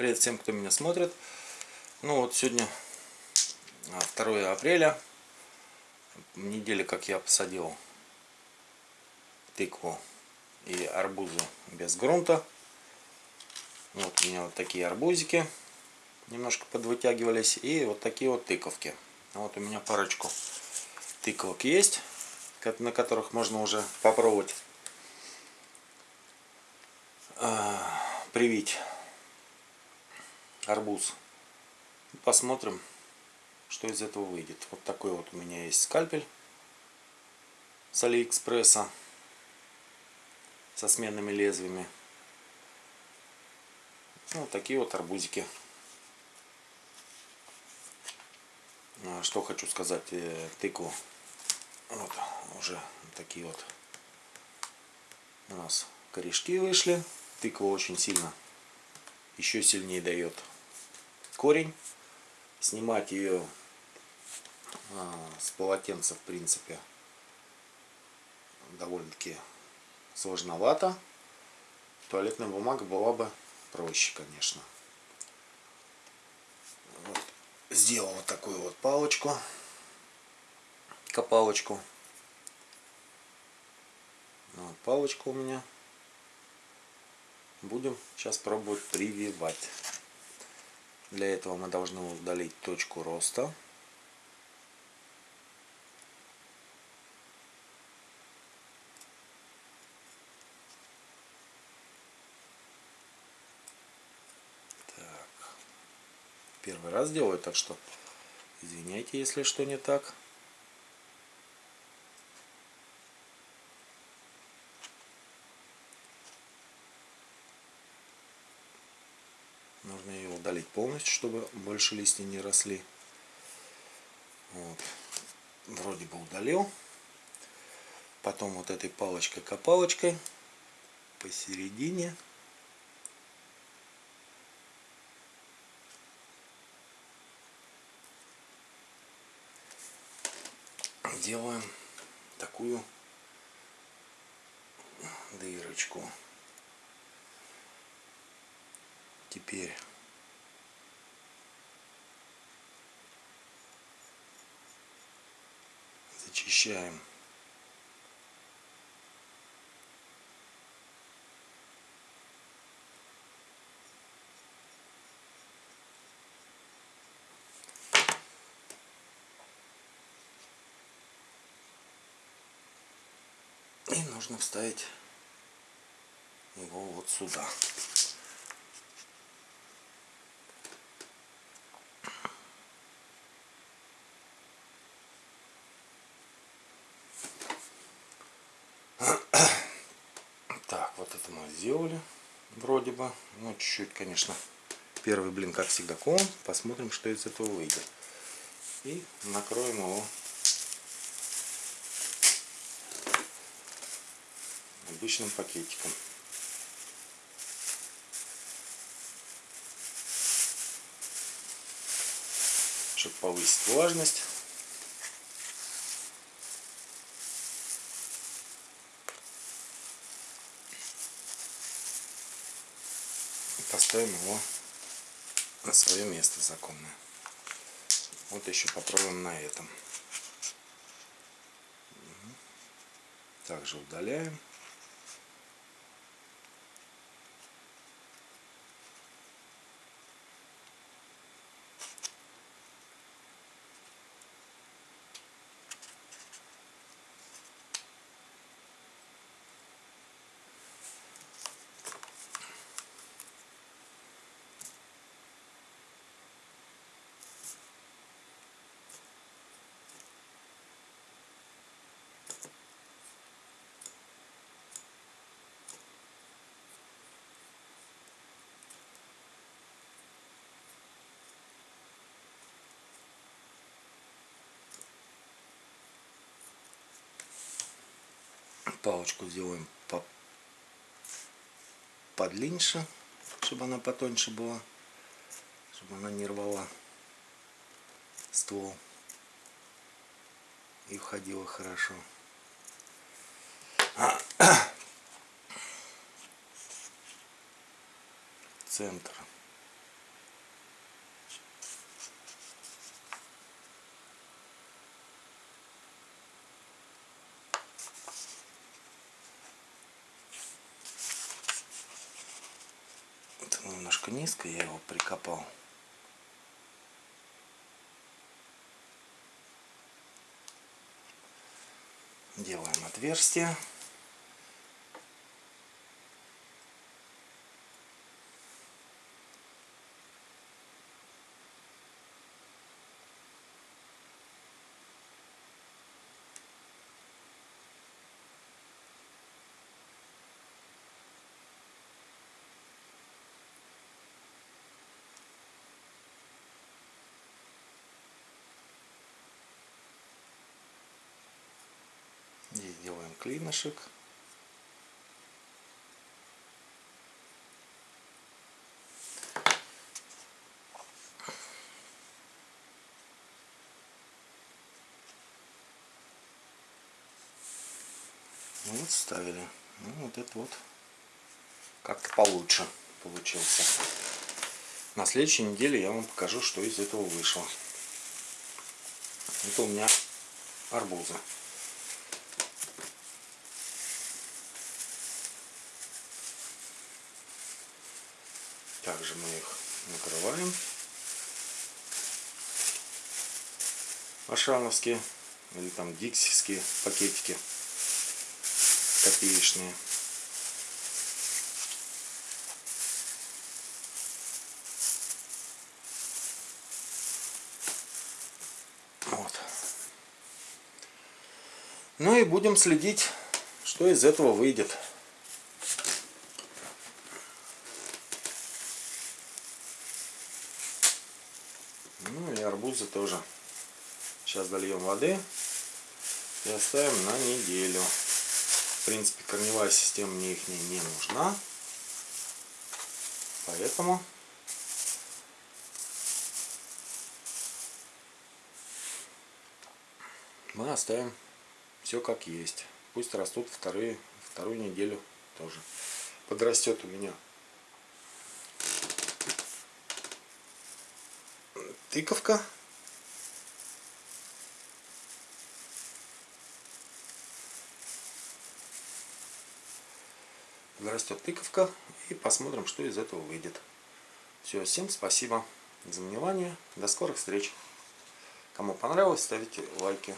Привет всем, кто меня смотрит. Ну вот сегодня 2 апреля. Неделя, как я посадил тыкву и арбузы без грунта. Вот у меня вот такие арбузики немножко подвытягивались. И вот такие вот тыковки. Вот у меня парочку тыковок есть, на которых можно уже попробовать а, привить арбуз. Посмотрим, что из этого выйдет. Вот такой вот у меня есть скальпель с Алиэкспресса со сменными лезвиями. Ну, вот такие вот арбузики. А, что хочу сказать, э, тыкву. Вот уже такие вот у нас корешки вышли. Тыква очень сильно, еще сильнее дает корень. Снимать ее а, с полотенца, в принципе, довольно-таки сложновато. Туалетная бумага была бы проще, конечно. Вот. Сделал вот такую вот палочку, копалочку. Вот, палочка у меня. Будем сейчас пробовать прививать. Для этого мы должны удалить точку роста. Первый раз делаю, так что извиняйте, если что не так. Нужно ее удалить полностью, чтобы больше листья не росли. Вот. Вроде бы удалил. Потом вот этой палочкой-копалочкой посередине делаем такую дырочку. Теперь зачищаем И нужно вставить его вот сюда. Сделали вроде бы. Ну, чуть-чуть, конечно, первый блин, как всегда, ком. Посмотрим, что из этого выйдет. И накроем его обычным пакетиком. Чтобы повысить влажность. Поставим его на свое место законное. Вот еще попробуем на этом. Также удаляем. Палочку сделаем по подлиннее, чтобы она потоньше была, чтобы она не рвала ствол и входила хорошо. Центр немножко низко, я его прикопал. Делаем отверстие. Клинышек. Вот ставили. Ну, вот это вот как-то получше получился. На следующей неделе я вам покажу, что из этого вышло. Это у меня арбузы. Также мы их накрываем. Ашановские или там диксийские пакетики копеечные. Вот. Ну и будем следить, что из этого выйдет. Ну и арбузы тоже. Сейчас дольем воды и оставим на неделю. В принципе, корневая система мне их не нужна. Поэтому мы оставим все как есть. Пусть растут вторые, вторую неделю тоже. Подрастет у меня тыковка. Подрастет тыковка и посмотрим, что из этого выйдет. Все, всем спасибо за внимание. До скорых встреч. Кому понравилось, ставите лайки.